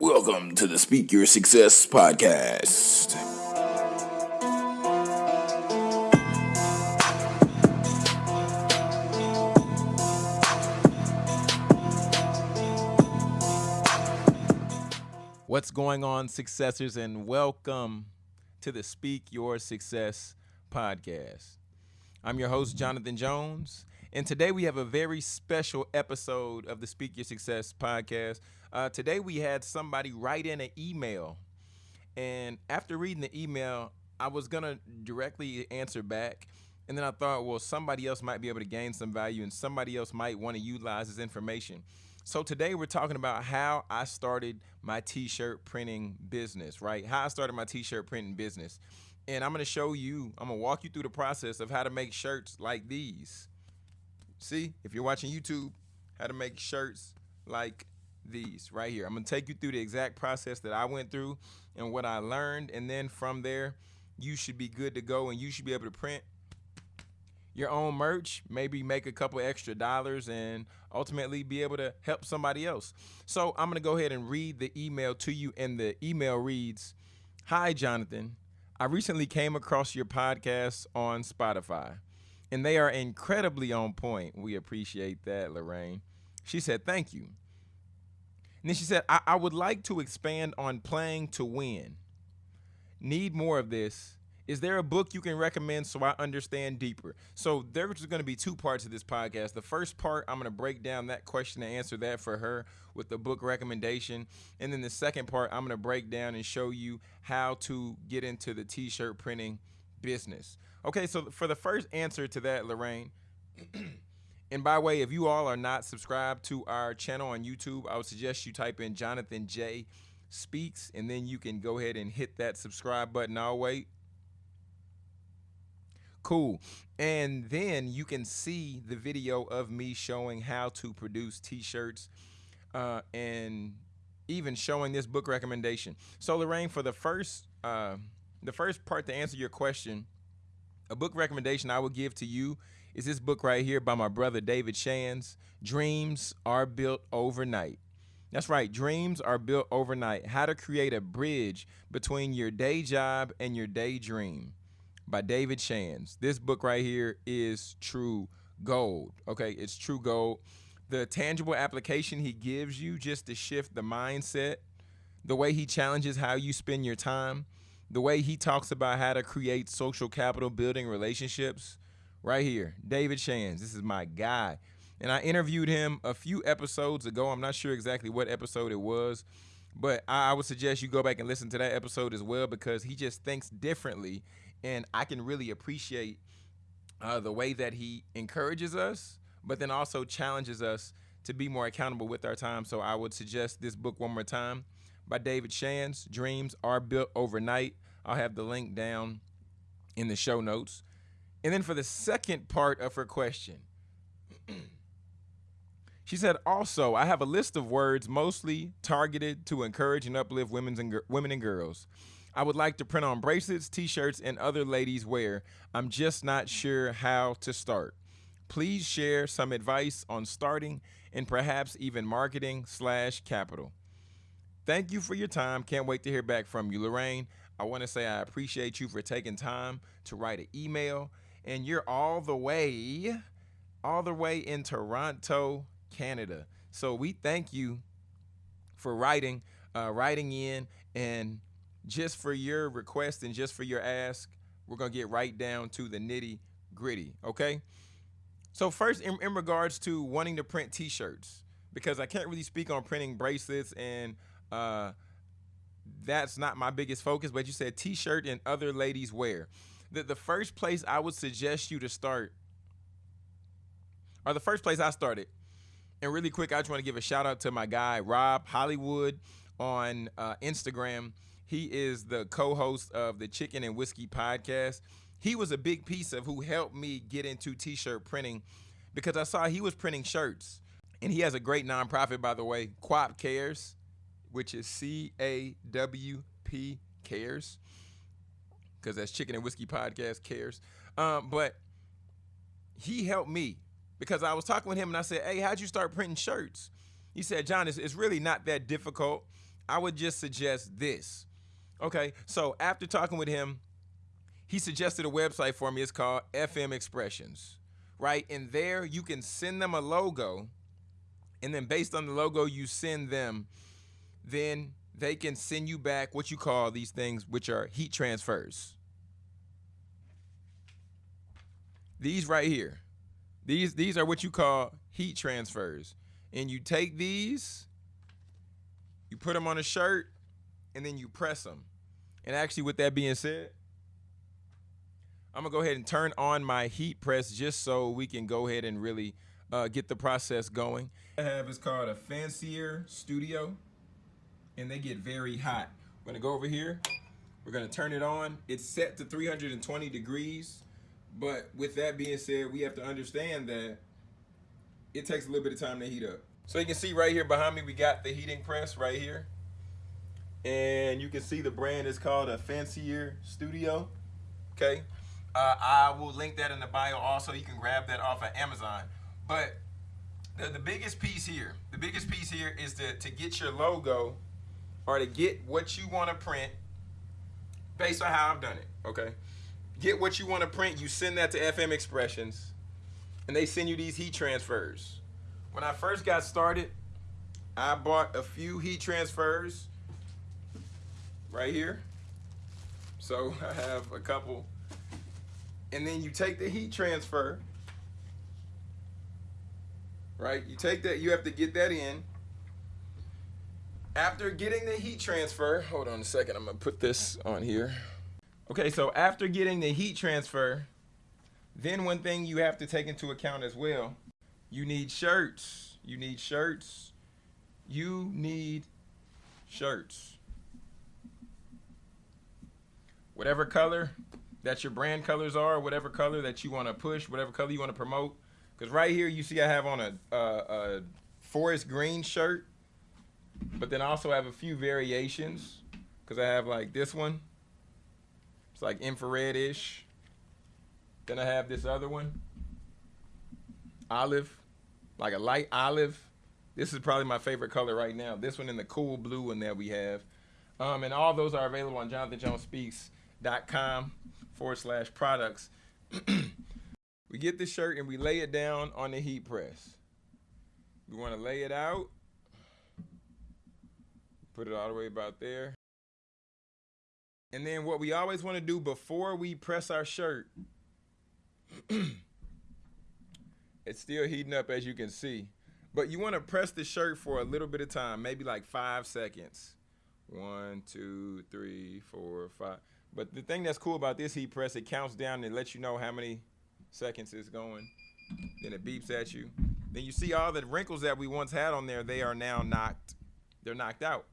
Welcome to the Speak Your Success podcast. What's going on, successors, and welcome to the Speak Your Success podcast. I'm your host, Jonathan Jones, and today we have a very special episode of the Speak Your Success podcast. Uh, today we had somebody write in an email, and after reading the email, I was gonna directly answer back, and then I thought, well, somebody else might be able to gain some value, and somebody else might want to utilize this information. So today we're talking about how I started my t-shirt printing business, right? How I started my t-shirt printing business. And I'm going to show you, I'm going to walk you through the process of how to make shirts like these. See, if you're watching YouTube, how to make shirts like these right here. I'm to take you through the exact process that I went through and what I learned and then from there you should be good to go and you should be able to print your own merch, maybe make a couple extra dollars and ultimately be able to help somebody else. So I'm to go ahead and read the email to you and the email reads, "Hi Jonathan, I recently came across your podcast on Spotify and they are incredibly on point. We appreciate that, Lorraine." She said, "Thank you." And then she said, I, I would like to expand on playing to win. Need more of this is there a book you can recommend so I understand deeper? So there's going to be two parts of this podcast. The first part, I'm going to break down that question and answer that for her with the book recommendation. And then the second part, I'm going to break down and show you how to get into the t-shirt printing business. Okay, so for the first answer to that, Lorraine, and by the way, if you all are not subscribed to our channel on YouTube, I would suggest you type in Jonathan J Speaks, and then you can go ahead and hit that subscribe button. I'll wait. Cool. And then you can see the video of me showing how to produce t-shirts uh, and even showing this book recommendation. So Lorraine, for the first uh, the first part to answer your question, a book recommendation I would give to you is this book right here by my brother David Shands, Dreams Are Built at Night. That's right, dreams are built at night. How to create a bridge between your day job and your daydream by David Shands. This book right here is true gold. Okay, it's true gold. The tangible application he gives you just to shift the mindset, the way he challenges how you spend your time, the way he talks about how to create social capital building relationships. Right here, David Shands. This is my guy. And I interviewed him a few episodes ago. I'm not sure exactly what episode it was, but I would suggest you go back and listen to that episode as well because he just thinks differently and I can really appreciate uh, the way that he encourages us, but then also challenges us to be more accountable with our time. So I would suggest this book one more time by David Shands, Dreams Are Built at Night. I'll have the link down in the show notes. And then for the second part of her question, she said, also, I have a list of words mostly targeted to encourage and uplift women's and women and girls. I would like to print on bracelets, t-shirts, and other ladies wear. I'm just not sure how to start. Please share some advice on starting and perhaps even marketing slash capital. Thank you for your time. Can't wait to hear back from you, Lorraine. I want to say I appreciate you for taking time to write an email. And you're all the way, all the way in Toronto, Canada. So we thank you for writing, uh, writing in and just for your request and just for your ask, we're to get right down to the nitty gritty, okay? So first, in, in regards to wanting to print t-shirts, because I can't really speak on printing bracelets and uh, that's not my biggest focus, but you said t-shirt and other ladies wear. The, the first place I would suggest you to start, or the first place I started, and really quick, I just want to give a shout out to my guy, Rob Hollywood on uh, Instagram. He is the co-host of the Chicken and Whiskey podcast. He was a big piece of who helped me get into t-shirt printing because I saw he was printing shirts. And he has a great nonprofit, by the way, CAWP Cares, which is C-A-W-P Cares, because that's Chicken and Whiskey Podcast Cares. Um, but he helped me because I was talking with him and I said, hey, how'd you start printing shirts? He said, John, it's, it's really not that difficult. I would just suggest this. Okay, so after talking with him, he suggested a website for me. It's called FM Expressions, right? And there you can send them a logo, and then based on the logo you send them, then they can send you back what you call these things, which are heat transfers. These right here, these these are what you call heat transfers, and you take these, you put them on a shirt, and then you press them. And actually, with that being said, I'm gonna go ahead and turn on my heat press just so we can go ahead and really uh, get the process going. I have is called a Fancier Studio and they get very hot. We're gonna go over here. We're gonna turn it on. It's set to 320 degrees. But with that being said, we have to understand that it takes a little bit of time to heat up. So you can see right here behind me, we got the heating press right here. And you can see the brand is called a Fancier Studio. Okay. Uh, I will link that in the bio also. You can grab that off of Amazon. But the, the biggest piece here, the biggest piece here is to, to get your logo or to get what you want to print based on how I've done it. Okay. Get what you want to print, you send that to FM Expressions, and they send you these heat transfers. When I first got started, I bought a few heat transfers right here. So I have a couple. And then you take the heat transfer, right? You take that, you have to get that in. After getting the heat transfer, hold on a second, I'm gonna put this on here. Okay, so after getting the heat transfer, then one thing you have to take into account as well, you need shirts. You need shirts. You need shirts. Whatever color that your brand colors are, whatever color that you want to push, whatever color you want to promote. Because right here, you see I have on a, a, a forest green shirt but then I also have a few variations because I have like this one. It's like infrared-ish. Then I have this other one. Olive, like a light olive. This is probably my favorite color right now. This one in the cool blue one that we have. Um, and all those are available on jonathanjonespeaks.com forward slash products. we get the shirt and we lay it down on the heat press. We want to lay it out Put it all the way about there. And then what we always want to do before we press our shirt, it's still heating up as you can see. But you want to press the shirt for a little bit of time, maybe like five seconds. One, two, three, four, five. But the thing that's cool about this heat press, it counts down and lets you know how many seconds it's going. Then it beeps at you. Then you see all the wrinkles that we once had on there, they are now knocked, they're knocked out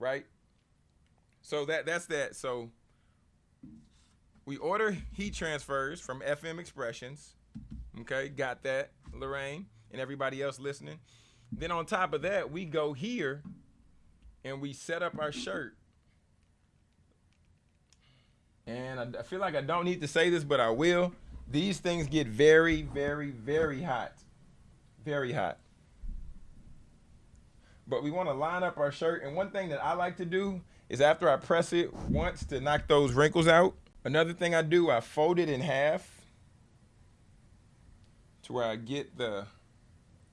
right? So that that's that. So we order heat transfers from FM Expressions. Okay, got that, Lorraine, and everybody else listening. Then on top of that, we go here and we set up our shirt. And I, I feel like I don't need to say this, but I will. These things get very, very, very hot. Very hot but we want to line up our shirt. And one thing that I like to do is after I press it once to knock those wrinkles out, another thing I do, I fold it in half to where I get the,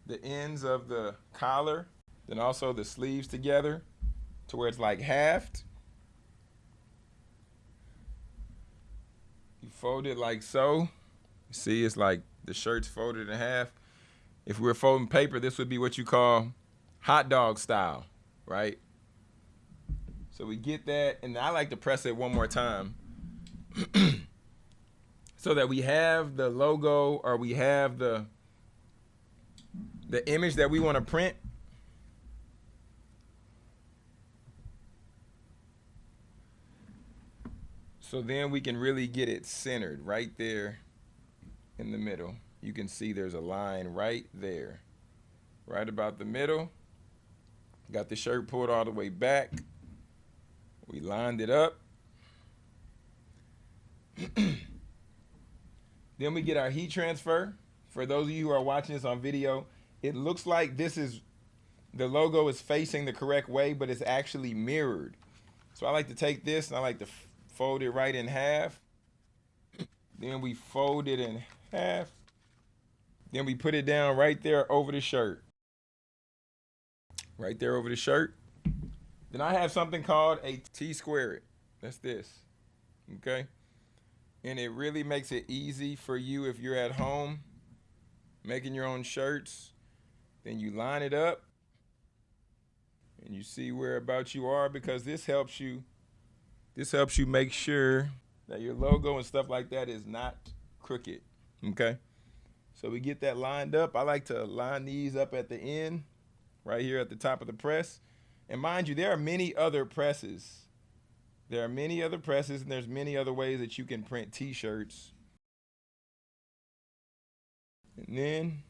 the ends of the collar, then also the sleeves together to where it's like halved. You fold it like so. You see, it's like the shirt's folded in half. If we were folding paper, this would be what you call hot dog style, right? So we get that, and I like to press it one more time so that we have the logo or we have the the image that we want to print. So then we can really get it centered right there in the middle. You can see there's a line right there, right about the middle. Got the shirt pulled all the way back. We lined it up. then we get our heat transfer. For those of you who are watching this on video, it looks like this is the logo is facing the correct way, but it's actually mirrored. So I like to take this and I like to fold it right in half. Then we fold it in half. Then we put it down right there over the shirt. Right there over the shirt. Then I have something called a T-squared. That's this, okay? And it really makes it easy for you if you're at home making your own shirts. Then you line it up and you see whereabouts you are because this helps you this helps you make sure that your logo and stuff like that is not crooked okay so we get that lined up I like to line these up at the end right here at the top of the press and mind you there are many other presses there are many other presses and there's many other ways that you can print t-shirts and then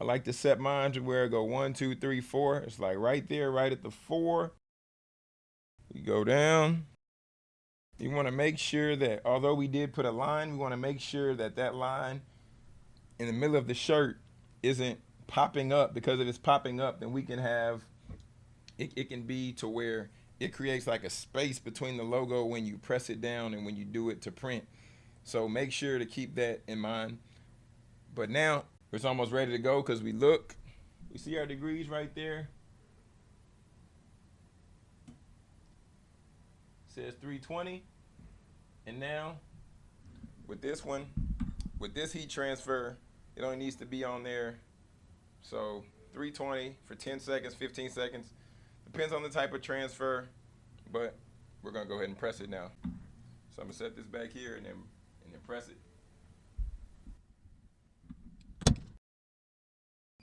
I like to set mine to where I go one, two, three, four. It's like right there, right at the four. You go down. You want to make sure that although we did put a line, we want to make sure that that line in the middle of the shirt isn't popping up because if it's popping up, then we can have, it, it can be to where it creates like a space between the logo when you press it down and when you do it to print. So make sure to keep that in mind. But now it's almost ready to go because we look. We see our degrees right there. Says 320. And now with this one, with this heat transfer, it only needs to be on there. So 320 for 10 seconds, 15 seconds. Depends on the type of transfer, but we're gonna go ahead and press it now. So I'm gonna set this back here and then and then press it.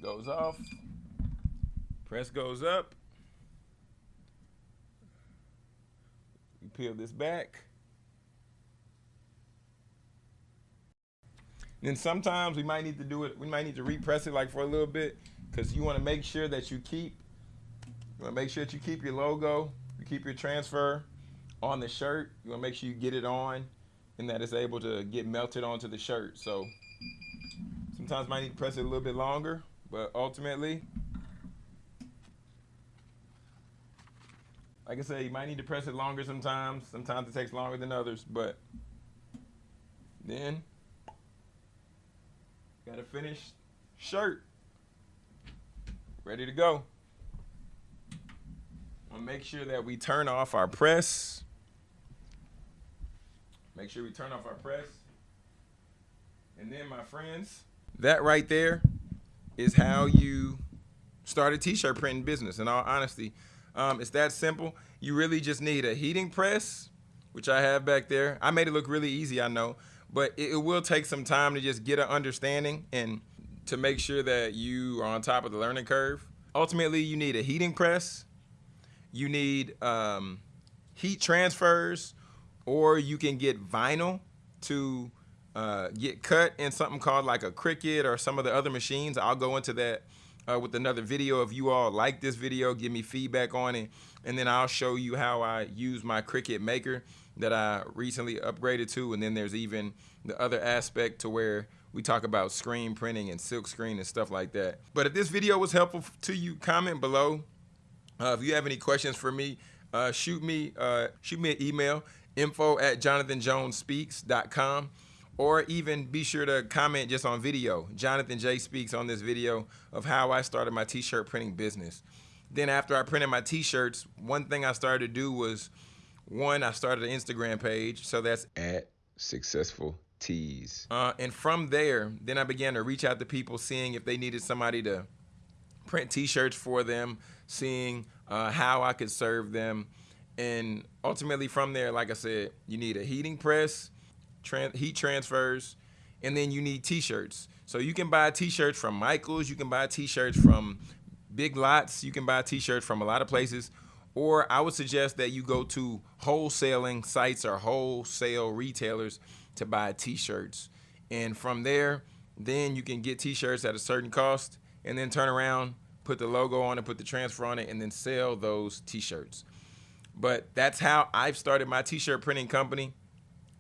goes off, press goes up. We peel this back. Then sometimes we might need to do it, we might need to repress it like for a little bit because you want to make sure that you keep, you want to make sure that you keep your logo, you keep your transfer on the shirt. You want to make sure you get it on and that it's able to get melted onto the shirt. So sometimes might need to press it a little bit longer but ultimately, like I say, you might need to press it longer sometimes. Sometimes it takes longer than others, but then got a finished shirt ready to go. We'll make sure that we turn off our press. Make sure we turn off our press. And then my friends, that right there is how you start a t-shirt printing business. In all honesty, um, it's that simple. You really just need a heating press, which I have back there. I made it look really easy, I know, but it, it will take some time to just get an understanding and to make sure that you are on top of the learning curve. Ultimately, you need a heating press. You need um, heat transfers, or you can get vinyl to uh, get cut in something called like a Cricut or some of the other machines. I'll go into that uh, with another video. If you all like this video, give me feedback on it. And then I'll show you how I use my Cricut Maker that I recently upgraded to. And then there's even the other aspect to where we talk about screen printing and silk screen and stuff like that. But if this video was helpful to you, comment below. Uh, if you have any questions for me, uh, shoot me uh, shoot me an email, info at jonathanjonespeaks.com or even be sure to comment just on video. Jonathan J speaks on this video of how I started my t-shirt printing business. Then after I printed my t-shirts, one thing I started to do was, one, I started an Instagram page. So that's at successful tees. Uh, and from there, then I began to reach out to people, seeing if they needed somebody to print t-shirts for them, seeing uh, how I could serve them. And ultimately from there, like I said, you need a heating press, heat transfers, and then you need t-shirts. So you can buy t-shirts from Michaels, you can buy t-shirts from Big Lots, you can buy t-shirts from a lot of places, or I would suggest that you go to wholesaling sites or wholesale retailers to buy t-shirts. And from there, then you can get t-shirts at a certain cost and then turn around, put the logo on it, put the transfer on it, and then sell those t-shirts. But that's how I've started my t-shirt printing company.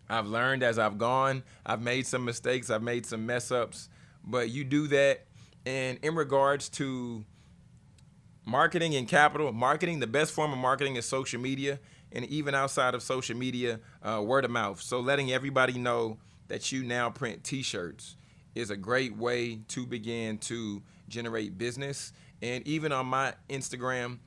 I've learned as I've gone. I've made some mistakes. I've made some mess ups. But you do that. And in regards to marketing and capital. Marketing, the best form of marketing is social media, and even outside of social media, uh, word of mouth. So letting everybody know that you now print T-shirts is a great way to begin to generate business. And even on my Instagram,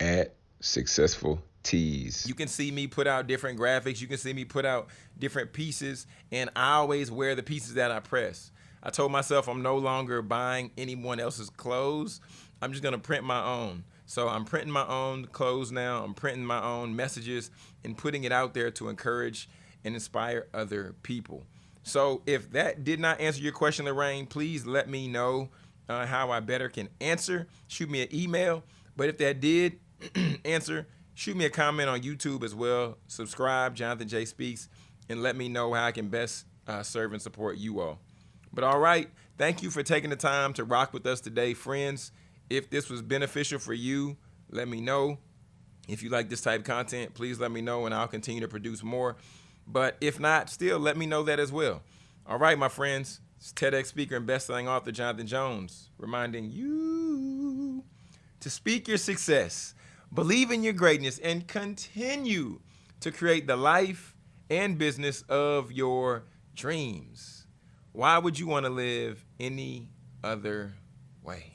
at successful tees. You can see me put out different graphics. You can see me put out different pieces, and I always wear the pieces that I press. I told myself I'm no longer buying anyone else's clothes. I'm just gonna print my own. So I'm printing my own clothes now. I'm printing my own messages and putting it out there to encourage and inspire other people. So if that did not answer your question, Lorraine, please let me know uh, how I better can answer. Shoot me an email. But if that did answer, shoot me a comment on YouTube as well. Subscribe, Jonathan J Speaks, and let me know how I can best uh, serve and support you all. But all right, thank you for taking the time to rock with us today, friends. If this was beneficial for you, let me know. If you like this type of content, please let me know and I'll continue to produce more. But if not, still let me know that as well. All right, my friends, it's TEDx speaker and best-selling author Jonathan Jones reminding you to speak your success, believe in your greatness, and continue to create the life and business of your dreams. Why would you want to live any other way?